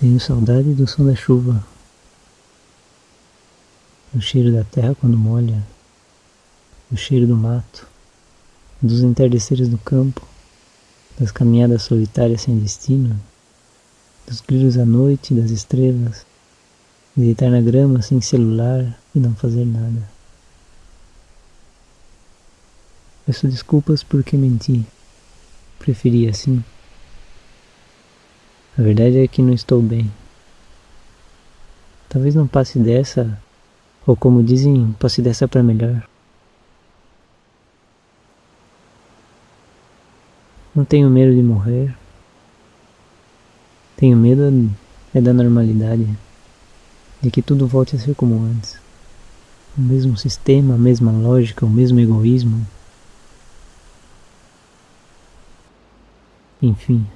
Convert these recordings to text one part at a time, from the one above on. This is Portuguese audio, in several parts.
Tenho saudade do som da chuva, do cheiro da terra quando molha, do cheiro do mato, dos entardeceres do campo, das caminhadas solitárias sem destino, dos grilos à noite, das estrelas, de deitar na grama sem celular e não fazer nada. Peço desculpas porque menti. Preferi assim. A verdade é que não estou bem. Talvez não passe dessa, ou como dizem, passe dessa para melhor. Não tenho medo de morrer. Tenho medo é da normalidade, de que tudo volte a ser como antes. O mesmo sistema, a mesma lógica, o mesmo egoísmo. Enfim.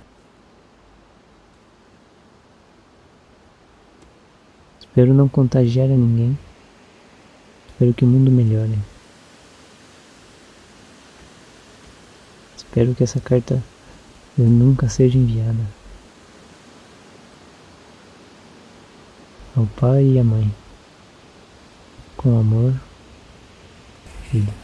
Espero não contagiar a ninguém. Espero que o mundo melhore. Espero que essa carta nunca seja enviada. Ao pai e à mãe. Com amor, filho.